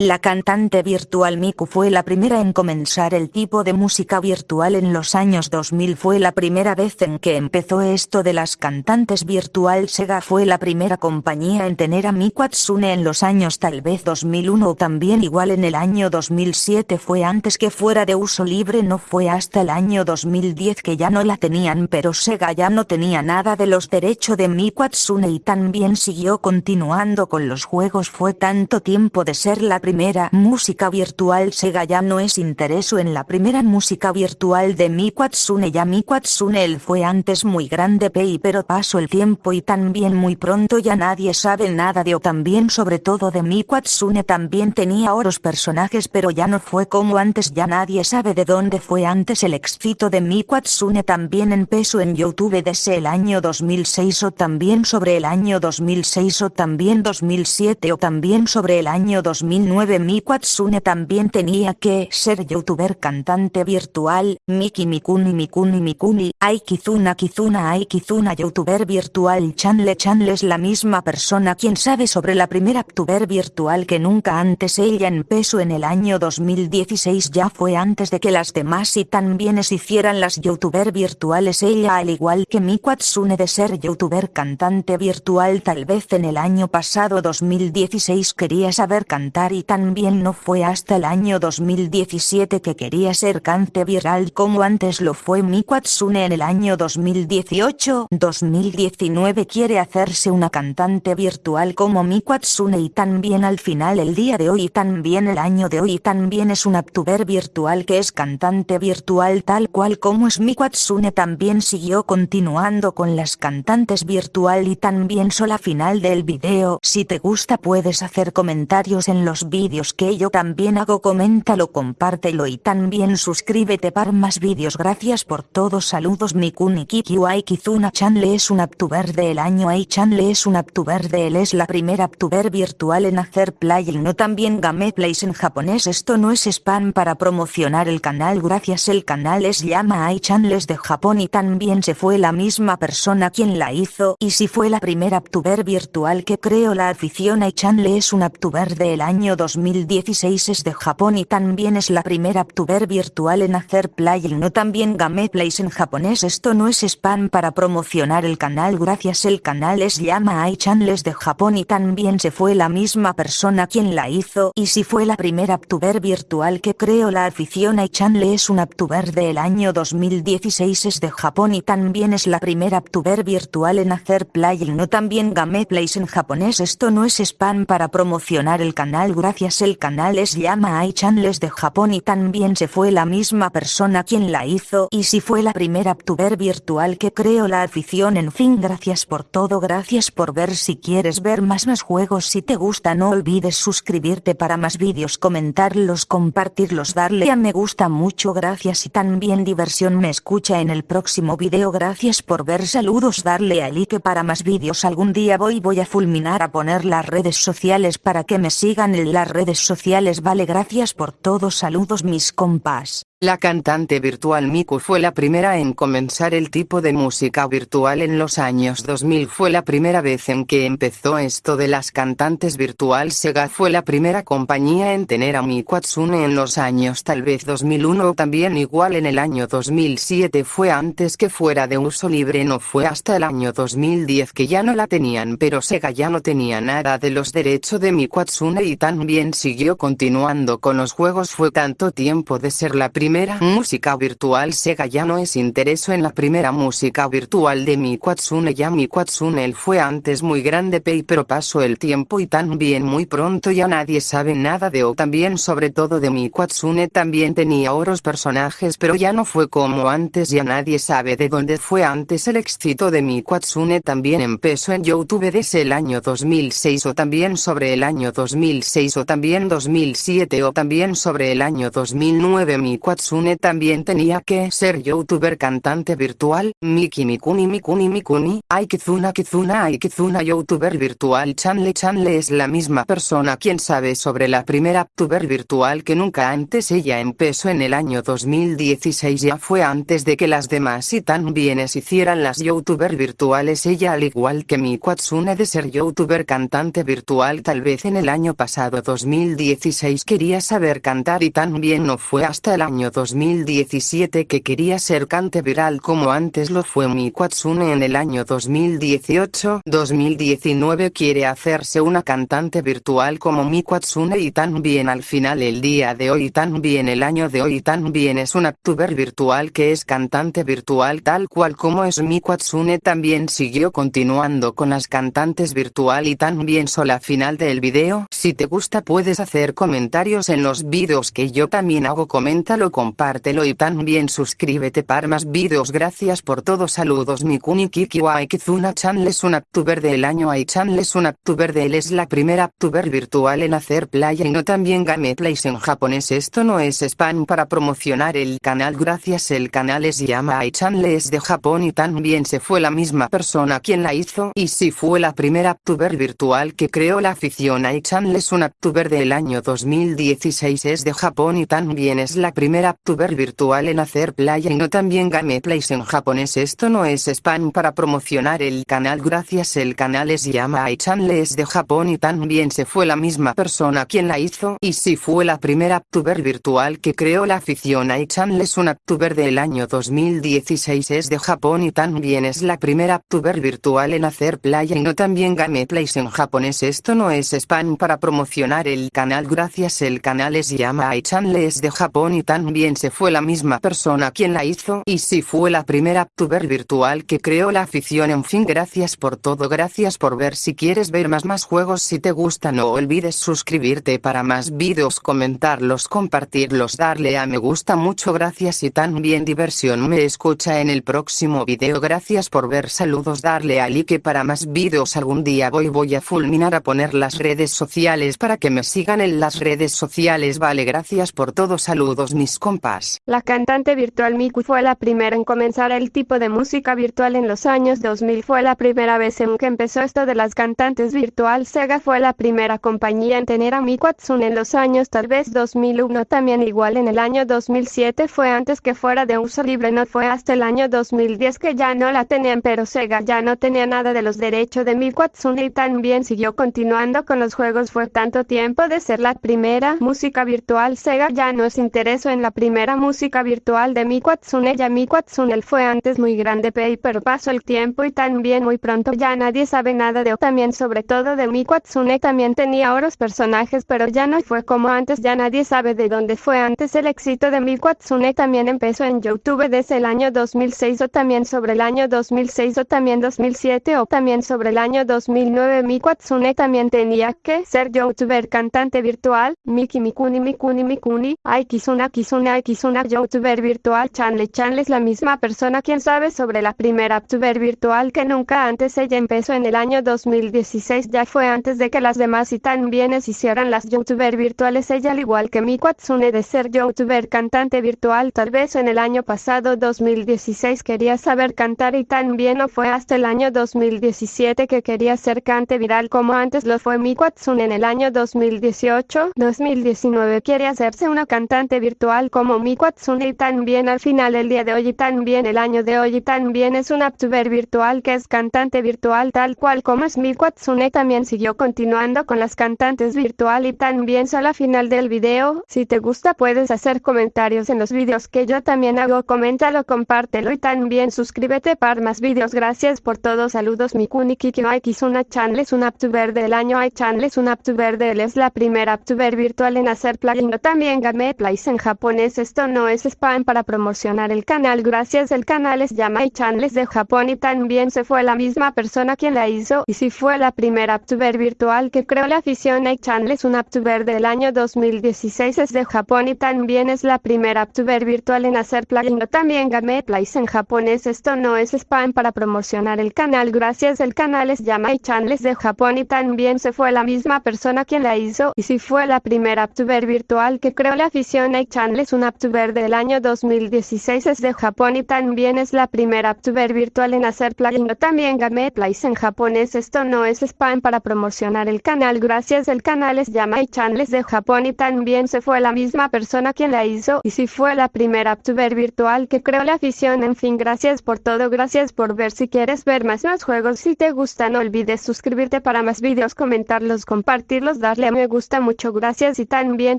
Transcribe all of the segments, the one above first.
La cantante virtual Miku fue la primera en comenzar el tipo de música virtual en los años 2000 fue la primera vez en que empezó esto de las cantantes virtual. Sega fue la primera compañía en tener a Miku Hatsune en los años tal vez 2001 o también igual en el año 2007 fue antes que fuera de uso libre no fue hasta el año 2010 que ya no la tenían pero Sega ya no tenía nada de los derechos de Miku Hatsune y también siguió continuando con los juegos. Fue tanto tiempo de ser la primera música virtual Sega ya no es intereso en la primera música virtual de Miku Hatsune ya Miku Hatsune él fue antes muy grande pei pero pasó el tiempo y también muy pronto ya nadie sabe nada de o. También sobre todo de Miku Hatsune también tenía oros personajes pero ya no fue como antes. Ya nadie sabe de dónde fue antes el éxito de Miku Hatsune también empezó en Youtube desde el año 2006 o también sobre el año 2006 o también 2007 o también sobre el año 2009 Miku Hatsune también tenía que ser youtuber cantante virtual, Miki Mikuni Mikuni Mikuni, Ai Kizuna Kizuna Ai Kizuna youtuber virtual Chanle Chanle es la misma persona. Quien sabe sobre la primera youtuber virtual que nunca antes ella empezó en el año 2016 ya fue antes de que las demás y también se hicieran las youtuber virtuales. Ella al igual que Miku Hatsune de ser youtuber cantante virtual tal vez en el año pasado 2016 quería saber cantar y también no fue hasta el año 2017 que quería ser cante viral como antes lo fue Miku Hatsune en el año 2018. 2019 quiere hacerse una cantante virtual como Miku Hatsune y también al final el día de hoy y también el año de hoy y también es una tuber virtual que es cantante virtual tal cual como es Miku Hatsune también siguió continuando con las cantantes virtual y también sola final del video. Si te gusta puedes hacer comentarios en los vídeos que yo también hago coméntalo compártelo y también suscríbete para más vídeos. Gracias por todo saludos Mikuni Kiki Kizuna Chanle es un aptuber del año Ai Chanle es un aptuber de él es la primera aptuber virtual en hacer play no también gameplays en japonés esto no es spam para promocionar el canal gracias el canal es llama Ai Chanles de Japón y también se fue la misma persona quien la hizo y si fue la primera aptuber virtual que creo la afición Ai Chanle es un aptuber del año 2016 es de Japón y también es la primera tuber virtual en hacer play no también gameplays en japonés. Esto no es spam para promocionar el canal. Gracias el canal es llama Ai Chanles de Japón y también se fue la misma persona quien la hizo. Y si fue la primera tuber virtual que creo la afición Ai Chanle es una tuber del año 2016 es de Japón y también es la primera tuber virtual en hacer play y no también gameplays en japonés. Esto no es spam para promocionar el canal el canal es llama Ai Chanles de Japón y también se fue la misma persona quien la hizo y si fue la primera tuber virtual que creo la afición en fin gracias por todo gracias por ver si quieres ver más más juegos si te gusta no olvides suscribirte para más vídeos comentarlos compartirlos darle a me gusta mucho gracias y también diversión me escucha en el próximo video gracias por ver saludos darle a like para más vídeos algún día voy voy a fulminar a poner las redes sociales para que me sigan en las redes sociales vale gracias por todo saludos mis compas. La cantante virtual Miku fue la primera en comenzar el tipo de música virtual en los años 2000 fue la primera vez en que empezó esto de las cantantes virtual. Sega fue la primera compañía en tener a Miku Hatsune en los años tal vez 2001 o también igual en el año 2007 fue antes que fuera de uso libre no fue hasta el año 2010 que ya no la tenían pero Sega ya no tenía nada de los derechos de Miku Hatsune y también siguió continuando con los juegos. Fue tanto tiempo de ser la primera primera música virtual Sega ya no es intereso en la primera música virtual de Miku Hatsune ya Miku Hatsune él fue antes muy grande pei pero pasó el tiempo y también muy pronto ya nadie sabe nada de o. También sobre todo de Miku Hatsune también tenía oros personajes pero ya no fue como antes ya nadie sabe de dónde fue antes el éxito de Miku Hatsune también empezó en Youtube desde el año 2006 o también sobre el año 2006 o también 2007 o también sobre el año 2009 Miku Watsune también tenía que ser youtuber cantante virtual, Miki Mikuni Mikuni Mikuni, Aikizuna Kizuna Aikizuna youtuber virtual. Chanle Chanle es la misma persona quien sabe sobre la primera youtuber virtual que nunca antes ella empezó en el año 2016 ya fue antes de que las demás y también hicieran las youtuber virtuales. Ella al igual que mi Watsune de ser youtuber cantante virtual tal vez en el año pasado 2016 quería saber cantar y también no fue hasta el año 2017 que quería ser cante viral como antes lo fue mi Watsune en el año 2018 2019 quiere hacerse una cantante virtual como mi Watsune y también al final el día de hoy también el año de hoy también es una tuber virtual que es cantante virtual tal cual como es mi Watsune también siguió continuando con las cantantes virtual y también sola final del video. Si te gusta puedes hacer comentarios en los vídeos que yo también hago coméntalo compártelo y también suscríbete para más vídeos gracias por todo saludos. Mi kuni kiki wa kizuna channel es un aptuber del año. Hay channel es un aptuber de él. Es la primera aptuber virtual en hacer playa y no también game plays en japonés. Esto no es spam para promocionar el canal. Gracias. El canal es llama hay channel es de Japón y también se fue la misma persona quien la hizo y si fue la primera aptuber virtual que creó la afición. A channel es un aptuber del año 2016 es de Japón y también es la primera aptuber virtual en hacer playa y no también gameplays en japonés. Esto no es spam para promocionar el canal gracias el canal es llama channel es de Japón y también se fue la misma persona quien la hizo y si fue la primera aptuber virtual que creó la afición. A es un aptuber del año 2016 es de Japón y también es la primera aptuber virtual en hacer playa y no también gameplays en japonés. Esto no es spam para promocionar el canal gracias el canal es llama channel es de Japón y también se fue la misma persona quien la hizo y si fue la primera aptuber virtual que creó la afición. En fin gracias por todo gracias por ver. Si quieres ver más más juegos si te gusta no olvides suscribirte para más vídeos comentarlos compartirlos darle a me gusta mucho gracias y también diversión. Me escucha en el próximo video gracias por ver saludos darle a like para más vídeos. Algún día voy voy a fulminar a poner las redes sociales para que me sigan en las redes sociales. Vale gracias por todo saludos mis compas. La cantante virtual Miku fue la primera en comenzar el tipo de música virtual en los años 2000 fue la primera vez en que empezó esto de las cantantes virtual. Sega fue la primera compañía en tener a Miku Hatsune en los años tal vez 2001 también igual en el año 2007 fue antes que fuera de uso libre no fue hasta el año 2010 que ya no la tenían pero Sega ya no tenía nada de los derechos de Miku Hatsune y también siguió continuando con los juegos. Fue tanto tiempo de ser la primera música virtual Sega ya no se interesó en la primera música virtual de Miku Hatsune ya Miku Hatsune fue antes muy grande pero pasó el tiempo y también muy pronto ya nadie sabe nada de también sobre todo de Miku Hatsune también tenía otros personajes pero ya no fue como antes ya nadie sabe de dónde fue antes el éxito de Miku Hatsune también empezó en YouTube desde el año 2006 o también sobre el año 2006 o también 2007 o también sobre el año 2009 Miku Hatsune también tenía que ser youtuber cantante virtual Miki Mikuni Mikuni Mikuni Ai Kizuna Kizuna Ai Kizuna youtuber virtual Chanle. Chanle es la misma persona quien sabe sobre la primera youtuber virtual que nunca antes ella empezó en el año 2016 ya fue antes de que las demás y también hicieran las youtuber virtuales. Ella al igual que Miku Hatsune de ser youtuber cantante virtual tal vez en el año pasado 2016 quería saber cantar y también no fue hasta el año 2017 que quería ser cante viral como antes lo fue Miku Hatsune en el año 2018 2019 quiere hacerse una cantante virtual como Miku Hatsune y también al final el día de hoy y también el año de hoy y también es una youtuber virtual que es cantante virtual tal cual como es Miku Hatsune también siguió continuando con las cantantes virtual y también solo al final del video. Si te gusta puedes hacer comentarios en los vídeos que yo también hago coméntalo compártelo y también suscríbete para más vídeos gracias por todo saludos Mikuni Kiki no Kizuna Channel es una youtuber del año. Hay Channel es una youtuber de él es la primera youtuber virtual en hacer plugin. También gameplays en japonés esto no es spam para promocionar el canal gracias el canal es Yamai Channel de Japón y también se fue la misma persona quien la hizo y si fue la primera youtuber virtual que creó la afición a Channel es una youtuber del año 2016 es de Japón y también es la primera youtuber virtual en hacer plugin también gameplays en japonés esto no es spam para promocionar el canal gracias el canal es Yamai Channel de Japón y también se fue la misma persona quien la hizo y si fue la primera youtuber virtual que creó la afición a Channel es una VTuber del año 2016 es de Japón y también es la primera VTuber virtual en hacer plugin. También Gameplays en japonés. Esto no es spam para promocionar el canal. Gracias el canal es Yamai Channels de Japón y también se fue la misma persona quien la hizo y si fue la primera VTuber virtual que creó la afición. En fin, gracias por todo. Gracias por ver. Si quieres ver más más juegos, si te gusta no olvides suscribirte para más videos, comentarlos, compartirlos, darle a me gusta mucho. Gracias y también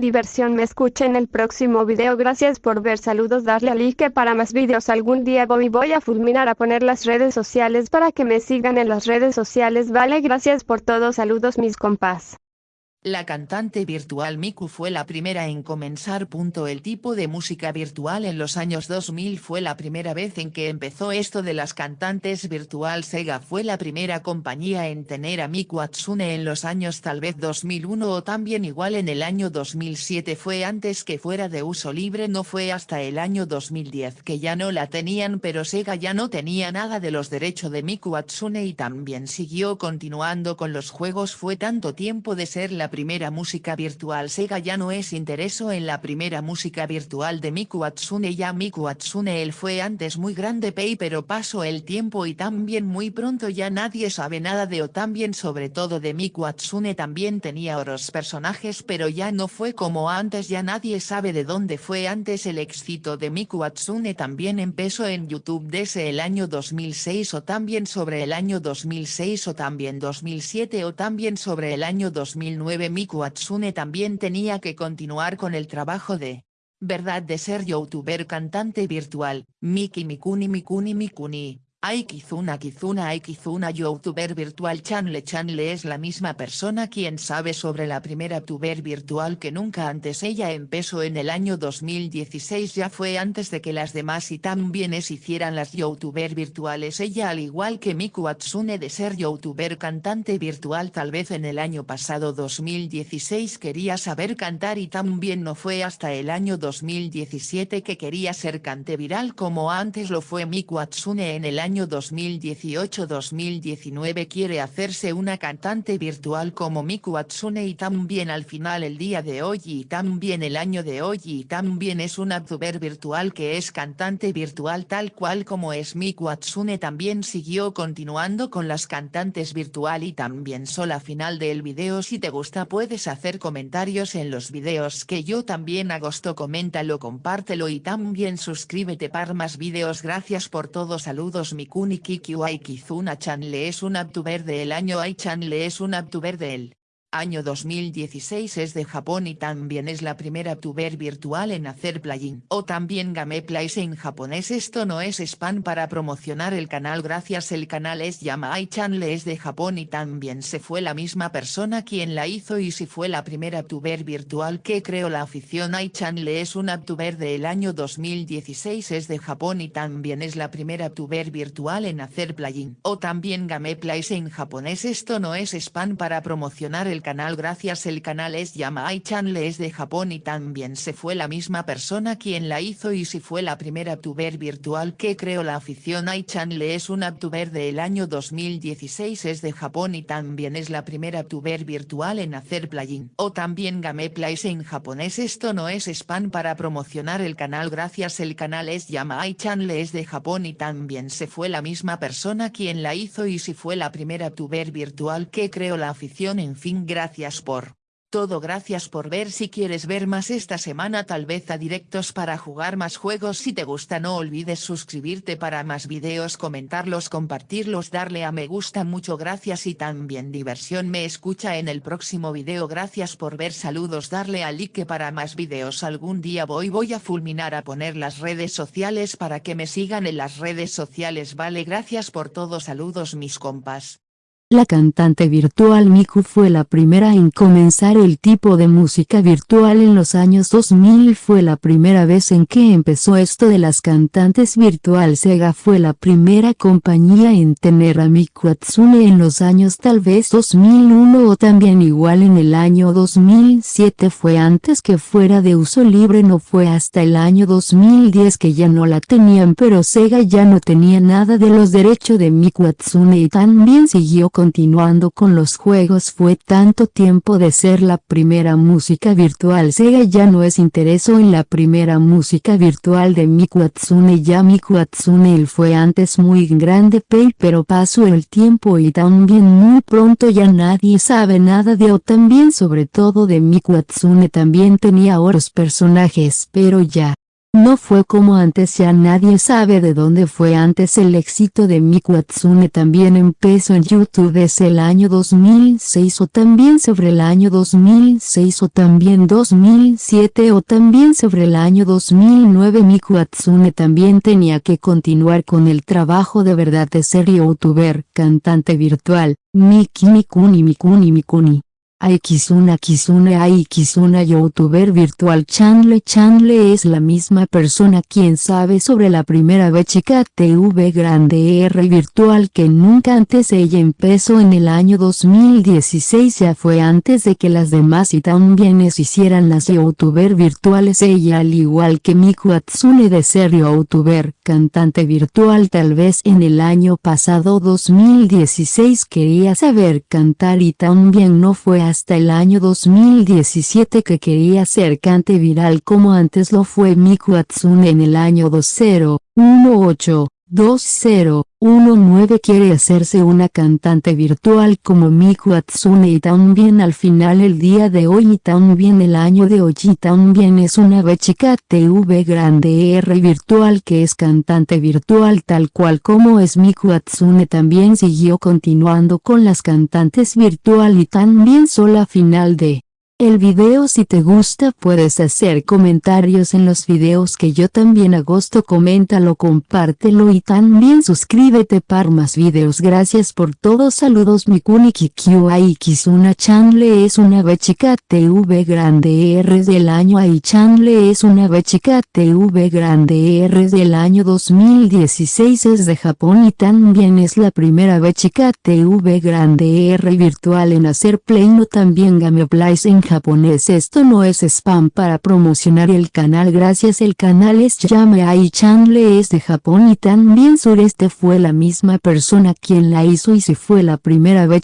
diversión. Me escuchen el próximo video. Gracias por ver. Saludos, darle a like para más videos. Algún día voy, voy a fulminar a poner las redes sociales para que me sigan en las redes sociales. Vale, gracias por todo. Saludos mis compas. La cantante virtual Miku fue la primera en comenzar. El tipo de música virtual en los años 2000 fue la primera vez en que empezó esto de las cantantes virtual. Sega fue la primera compañía en tener a Miku Atsune en los años tal vez 2001 o también igual en el año 2007 fue antes que fuera de uso libre no fue hasta el año 2010 que ya no la tenían pero Sega ya no tenía nada de los derechos de Miku Atsune y también siguió continuando con los juegos fue tanto tiempo de ser la primera música virtual. Sega ya no es intereso en la primera música virtual de Miku Atsune. Ya Miku Atsune él fue antes muy grande pay pero pasó el tiempo y también muy pronto. Ya nadie sabe nada de o también sobre todo de Miku Atsune. También tenía otros personajes pero ya no fue como antes. Ya nadie sabe de dónde fue antes el éxito de Miku Atsune. También empezó en YouTube desde el año 2006 o también sobre el año 2006 o también 2007 o también sobre el año 2009 Miku Atsune también tenía que continuar con el trabajo de verdad de ser youtuber cantante virtual, Miki Mikuni Mikuni Mikuni, Aikizuna Kizuna Aikizuna youtuber virtual Chanle Chanle es la misma persona quien sabe sobre la primera tuber virtual que nunca antes ella empezó en el año 2016 ya fue antes de que las demás y también es hicieran las youtuber virtuales ella al igual que Miku Atsune de ser youtuber cantante virtual tal vez en el año pasado 2016 quería saber cantar y también no fue hasta el año 2017 que quería ser cante viral como antes lo fue Miku Atsune en el año año 2018-2019 quiere hacerse una cantante virtual como Miku Atsune y también al final el día de hoy y también el año de hoy y también es una youtuber virtual que es cantante virtual tal cual como es Miku Atsune también siguió continuando con las cantantes virtual y también sola final del video. Si te gusta puedes hacer comentarios en los videos que yo también agosto coméntalo compártelo y también suscríbete para más videos. Gracias por todo saludos Mikuni Kikyu Aikizuna Chanle es un Abtuber del año. Ai Chanle es un Abtuber del Año 2016 es de Japón y también es la primera tuber virtual en hacer plugin. O también Gameplays en japonés esto no es spam para promocionar el canal gracias el canal es Yamai Channel es de Japón y también se fue la misma persona quien la hizo y si fue la primera tuber virtual que creó la afición Ai Channel es una tuber del año 2016 es de Japón y también es la primera tuber virtual en hacer plugin. O también Gameplays en japonés esto no es spam para promocionar el canal gracias el canal es Yamai Channel es de Japón y también se fue la misma persona quien la hizo y si fue la primera tuber virtual que creó la afición Ai Channel es una tuber del año 2016 es de Japón y también es la primera tuber virtual en hacer plugin. O también Gameplays en japonés esto no es spam para promocionar el canal gracias el canal es Yamai Channel es de Japón y también se fue la misma persona quien la hizo y si fue la primera tuber virtual que creó la afición en fin Gracias por todo gracias por ver si quieres ver más esta semana tal vez a directos para jugar más juegos si te gusta no olvides suscribirte para más videos comentarlos compartirlos darle a me gusta mucho gracias y también diversión me escucha en el próximo video gracias por ver saludos darle a like para más videos algún día voy voy a fulminar a poner las redes sociales para que me sigan en las redes sociales vale gracias por todo saludos mis compas. La cantante virtual Miku fue la primera en comenzar el tipo de música virtual en los años 2000 fue la primera vez en que empezó esto de las cantantes virtual. Sega fue la primera compañía en tener a Miku Atsune en los años tal vez 2001 o también igual en el año 2007 fue antes que fuera de uso libre no fue hasta el año 2010 que ya no la tenían pero Sega ya no tenía nada de los derechos de Miku Atsune y también siguió con continuando con los juegos fue tanto tiempo de ser la primera música virtual. Sega ya no es intereso en la primera música virtual de Miku Hatsune ya Miku Hatsune él fue antes muy grande pay pero pasó el tiempo y también muy pronto ya nadie sabe nada de o también sobre todo de Miku Hatsune también tenía otros personajes pero ya no fue como antes ya nadie sabe de dónde fue antes el éxito de Miku Hatsune también empezó en YouTube desde el año 2006 o también sobre el año 2006 o también 2007 o también sobre el año 2009 Miku Hatsune también tenía que continuar con el trabajo de verdad de ser youtuber, cantante virtual, Miki Mikuni Mikuni Mikuni. Aikizuna Kizuna Aikizuna youtuber virtual Chanle Chanle es la misma persona quien sabe sobre la primera vez chica TV grande R virtual que nunca antes ella empezó en el año 2016 ya fue antes de que las demás y también hicieran las youtuber virtuales ella al igual que Miku Atsune de ser youtuber cantante virtual tal vez en el año pasado 2016 quería saber cantar y también no fue hasta el año 2017 que quería ser cante viral como antes lo fue Miku Hatsune en el año 2018. 2019 quiere hacerse una cantante virtual como Miku Hatsune y también al final el día de hoy y también el año de hoy y también es una chica TV grande R virtual que es cantante virtual tal cual como es Miku Hatsune también siguió continuando con las cantantes virtual y también sola final de el video si te gusta puedes hacer comentarios en los videos que yo también agosto coméntalo compártelo y también suscríbete para más videos. Gracias por todos saludos Mikuni Kikyuai Kizuna Chanle es una chica TV grande R del año Ai Chanle es una chica TV grande R del año 2016 es de Japón y también es la primera chica TV grande R virtual en hacer play no también Gameplays en japonés esto no es spam para promocionar el canal gracias el canal es Yame Ai Chanle es de Japón y también Sureste fue la misma persona quien la hizo y se fue la primera vez.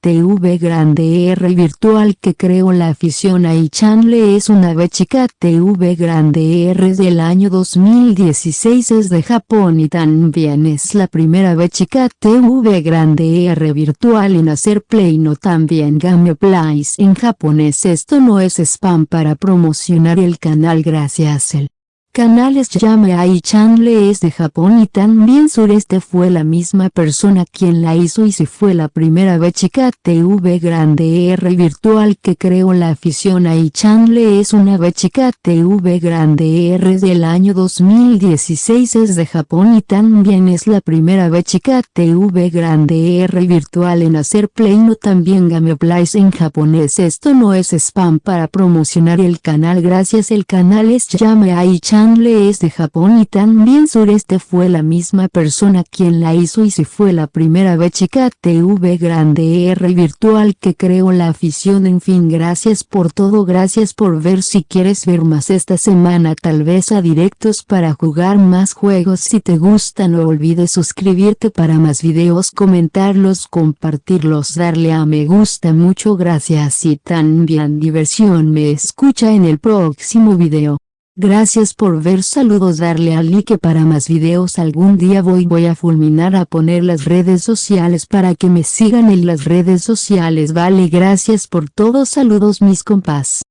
TV grande R virtual que creó la afición Ai Chanle es una chica TV grande R del año 2016 es de Japón y también es la primera chica TV grande R virtual en hacer play no también Gameplays en japonés esto no es spam para promocionar el canal gracias el Canales Yame Ai Chanle es de Japón y también Sureste fue la misma persona quien la hizo y se fue la primera vez chica TV grande R virtual que creó la afición. Ai Chanle es una chica TV grande R del año 2016 es de Japón y también es la primera vez chica TV grande R virtual en hacer play no también gameplays en japonés. Esto no es spam para promocionar el canal gracias el canal es Yame Ai Chanle Chanle es de Japón y también Sureste fue la misma persona quien la hizo y se fue la primera vez chica TV grande R virtual que creó la afición. En fin gracias por todo gracias por ver. Si quieres ver más esta semana tal vez a directos para jugar más juegos. Si te gusta no olvides suscribirte para más videos comentarlos compartirlos darle a me gusta mucho. Gracias y también diversión. Me escucha en el próximo video. Gracias por ver saludos darle al like para más videos algún día voy voy a fulminar a poner las redes sociales para que me sigan en las redes sociales vale gracias por todos saludos mis compas.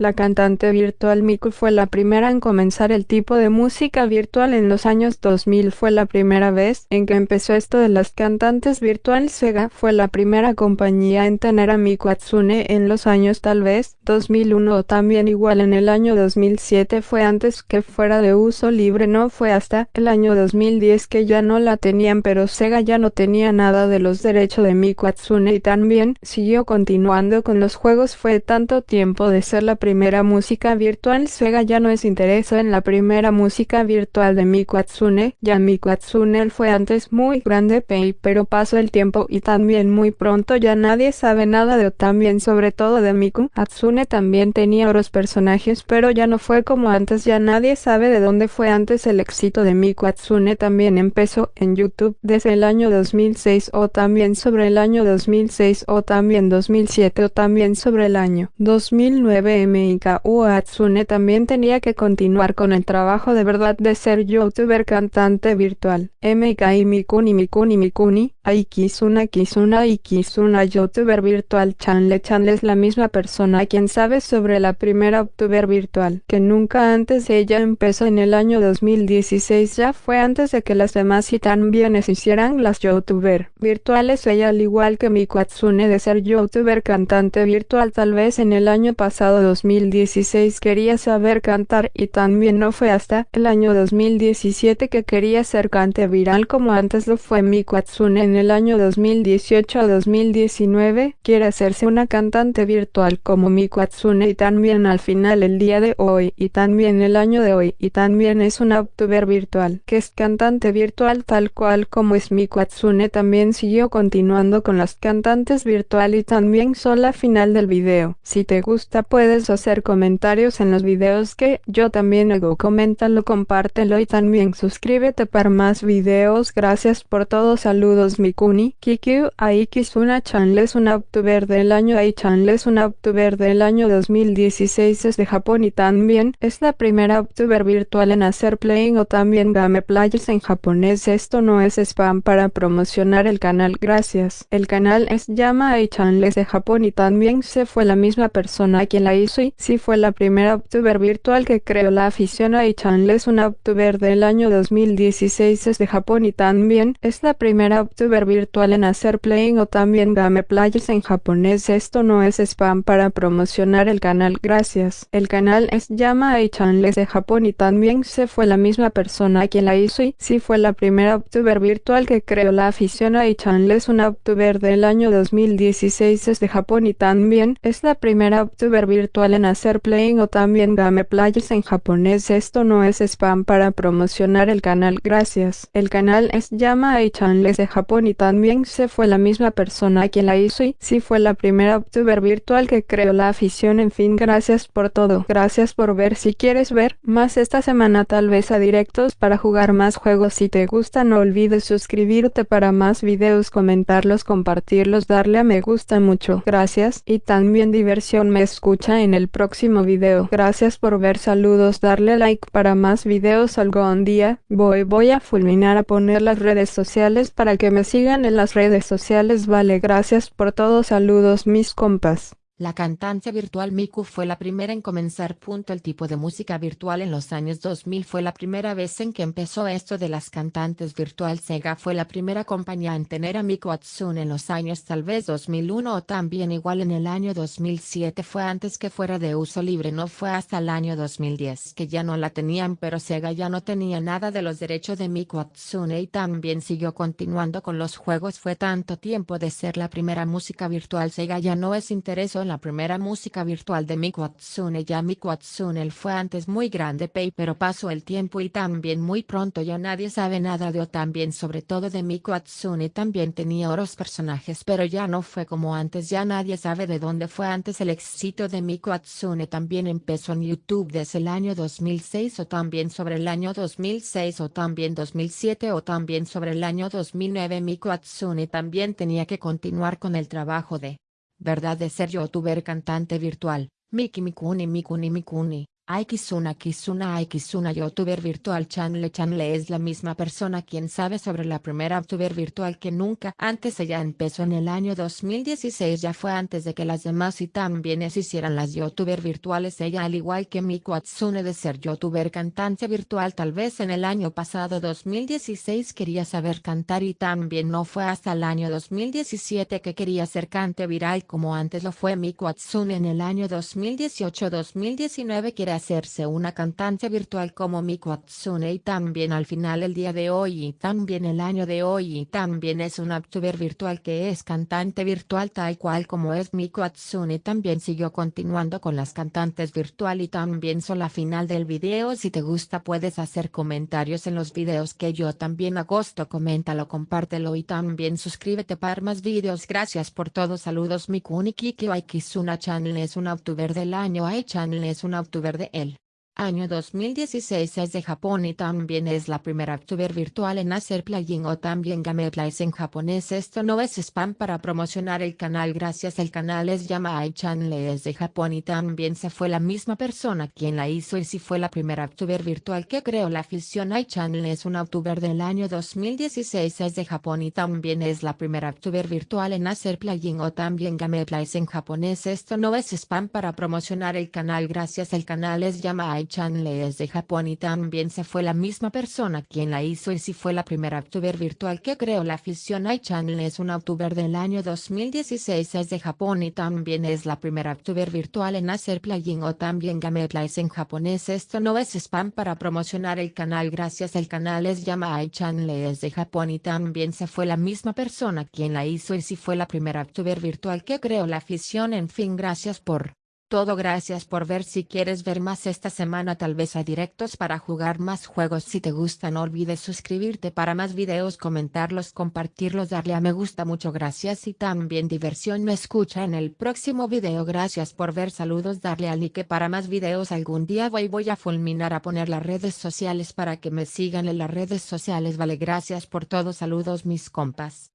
La cantante virtual Miku fue la primera en comenzar el tipo de música virtual en los años 2000. Fue la primera vez en que empezó esto de las cantantes virtual. Sega fue la primera compañía en tener a Miku Hatsune en los años tal vez 2001 o también igual en el año 2007 fue antes que fuera de uso libre. No fue hasta el año 2010 que ya no la tenían pero Sega ya no tenía nada de los derechos de Miku Hatsune y también siguió continuando con los juegos. Fue tanto tiempo de ser la primera primera música virtual Sega ya no es interesó en la primera música virtual de Miku Hatsune, ya Miku Hatsune fue antes muy grande pero pasó el tiempo y también muy pronto ya nadie sabe nada de también sobre todo de Miku. Hatsune también tenía otros personajes pero ya no fue como antes ya nadie sabe de dónde fue antes el éxito de Miku Hatsune también empezó en YouTube desde el año 2006 o también sobre el año 2006 o también 2007 o también sobre el año 2009 MIKU Hatsune también tenía que continuar con el trabajo de verdad de ser youtuber cantante virtual. MK Mikuni Mikuni Mikuni, Aikizuna Kizuna Aikizuna youtuber virtual Chanle Chanle es la misma persona quien sabe sobre la primera youtuber virtual que nunca antes ella empezó en el año 2016 ya fue antes de que las demás y también hicieran las youtuber virtuales ella al igual que Miku Hatsune de ser youtuber cantante virtual tal vez en el año pasado 2016 quería saber cantar y también no fue hasta el año 2017 que quería ser cante viral como antes lo fue Miku Hatsune en el año 2018 o 2019 quiere hacerse una cantante virtual como Miku Hatsune y también al final el día de hoy y también el año de hoy y también es una youtuber virtual que es cantante virtual tal cual como es Miku Hatsune también siguió continuando con las cantantes virtual y también sola final del video. Si te gusta puedes hacer comentarios en los videos que yo también hago. Coméntalo, compártelo y también suscríbete para más videos. Gracias por todo. Saludos Mikuni. Kikyu Aikizuna Chanles una youtuber del año Ai Chanles una youtuber del año 2016 es de Japón y también es la primera youtuber virtual en hacer playing o también game players en japonés. Esto no es spam para promocionar el canal. Gracias. El canal es Llama Ai Chanles de Japón y también se fue la misma persona quien la hizo y sí fue la primera youtuber virtual que creó la afición a Chanles una youtuber del año 2016 es de Japón y también es la primera youtuber virtual en hacer playing o también game en japonés. Esto no es spam para promocionar el canal gracias. El canal es Llama Chanles de Japón y también se fue la misma persona quien la hizo y sí fue la primera youtuber virtual que creó la afición a Chanles una youtuber del año 2016 es de Japón y también es la primera youtuber virtual en hacer playing o también game players en japonés. Esto no es spam para promocionar el canal gracias. El canal es Llama Ai Chanles de Japón y también se fue la misma persona quien la hizo y sí fue la primera youtuber virtual que creó la afición en fin gracias por todo. Gracias por ver. Si quieres ver más esta semana tal vez a directos para jugar más juegos. Si te gusta no olvides suscribirte para más videos comentarlos compartirlos darle a me gusta mucho. Gracias y también diversión. Me escucha en el próximo video. Gracias por ver saludos darle like para más videos algún día voy voy a fulminar a poner las redes sociales para que me sigan en las redes sociales vale gracias por todo saludos mis compas la cantante virtual Miku fue la primera en comenzar. El tipo de música virtual en los años 2000 fue la primera vez en que empezó esto de las cantantes virtual. Sega fue la primera compañía en tener a Miku Hatsune en los años tal vez 2001 o también igual en el año 2007 fue antes que fuera de uso libre no fue hasta el año 2010 que ya no la tenían pero Sega ya no tenía nada de los derechos de Miku Hatsune y también siguió continuando con los juegos fue tanto tiempo de ser la primera música virtual Sega ya no es intereso en la primera música virtual de Miku Hatsune ya Miku Hatsune fue antes muy grande pay pero pasó el tiempo y también muy pronto ya nadie sabe nada de o también sobre todo de Miku Hatsune también tenía otros personajes pero ya no fue como antes ya nadie sabe de dónde fue antes el éxito de Miku Hatsune también empezó en YouTube desde el año 2006 o también sobre el año 2006 o también 2007 o también sobre el año 2009 Miku Hatsune también tenía que continuar con el trabajo de verdad de ser youtuber cantante virtual, Miki Mikuni Mikuni Mikuni, Aikizuna Kizuna Aikizuna youtuber virtual Chanle Chanle es la misma persona quien sabe sobre la primera youtuber virtual que nunca antes ella empezó en el año 2016 ya fue antes de que las demás y también es hicieran las youtuber virtuales. Ella al igual que Miku Hatsune de ser youtuber cantante virtual tal vez en el año pasado 2016 quería saber cantar y también no fue hasta el año 2017 que quería ser cante viral como antes lo fue. Miku Hatsune en el año 2018-2019 quiere hacerse una cantante virtual como Miku Hatsune y también al final el día de hoy y también el año de hoy y también es una youtuber virtual que es cantante virtual tal cual como es Miku Hatsune también siguió continuando con las cantantes virtual y también son la final del video. Si te gusta puedes hacer comentarios en los videos que yo también agosto. Coméntalo compártelo y también suscríbete para más videos. Gracias por todo. Saludos Mikuni Kiki Aikizuna Channel es un youtuber del año. Ai Channel es un youtuber de él Año 2016 es de Japón y también es la primera youtuber virtual en hacer plugin o también gameplays en japonés. Esto no es spam para promocionar el canal gracias el canal es llama Channel es de Japón y también se fue la misma persona quien la hizo y si fue la primera youtuber virtual que creó la afición Channel es un youtuber del año 2016 es de Japón y también es la primera youtuber virtual en hacer plugin o también gameplays en japonés. Esto no es spam para promocionar el canal gracias el canal es llama Channel es de Japón y también se fue la misma persona quien la hizo y si fue la primera youtuber virtual que creó la afición. Channel es un youtuber del año 2016 es de Japón y también es la primera youtuber virtual en hacer plugin o también gameplays en japonés. Esto no es spam para promocionar el canal gracias el canal es llama Channel es de Japón y también se fue la misma persona quien la hizo y si fue la primera youtuber virtual que creó la afición. En fin gracias por todo gracias por ver. Si quieres ver más esta semana tal vez a directos para jugar más juegos. Si te gusta no olvides suscribirte para más videos comentarlos compartirlos darle a me gusta. Mucho gracias y también diversión. Me escucha en el próximo video. Gracias por ver. Saludos. Darle al like para más videos. Algún día voy voy a fulminar a poner las redes sociales para que me sigan en las redes sociales. Vale gracias por todo. Saludos mis compas.